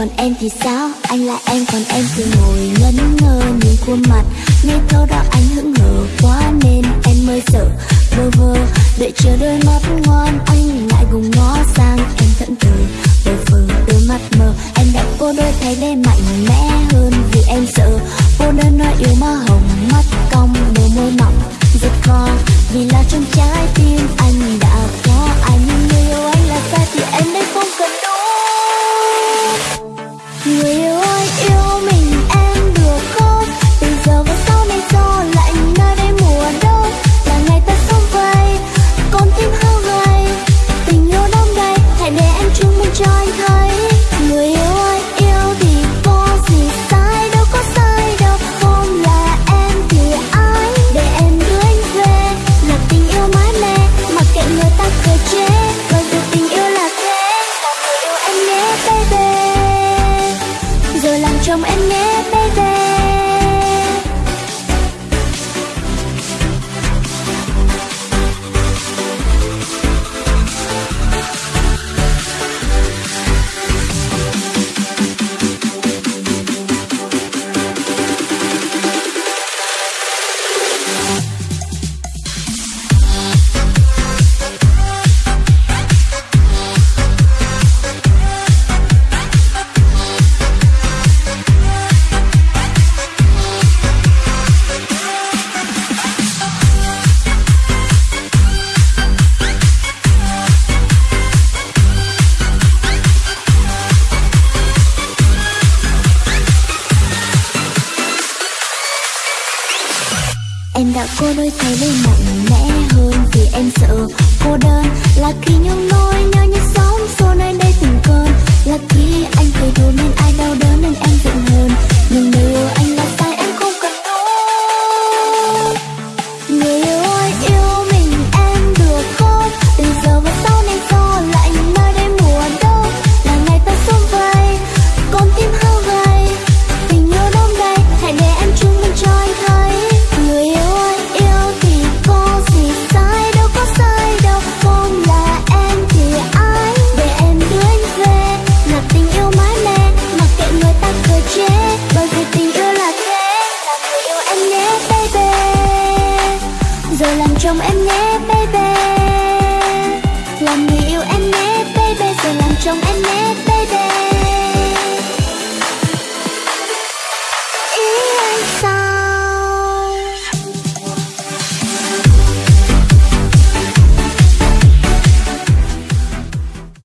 còn em thì sao? Anh là em, còn em thì ngồi ngẩn ngơ nhìn khuôn mặt. Nghe câu đó anh hững hờ quá nên em mới sợ. Bơ vơ, đợi chờ đôi mắt ngon anh lại gùng ngó sang em thận thờ. Bơ phờ đôi mắt mờ, em đã cô đôi thấy đây mạnh mẽ hơn vì em sợ. Cô đơn nói yêu mơ hồng it, baby Em đã cô đôi thay lên mạnh mẽ hơn Vì em sợ cô đơn. Là khi những nỗi nhớ như sóng Xô nơi đây từng cơn Là khi anh cười thôi nên anh. trong em nhé baby.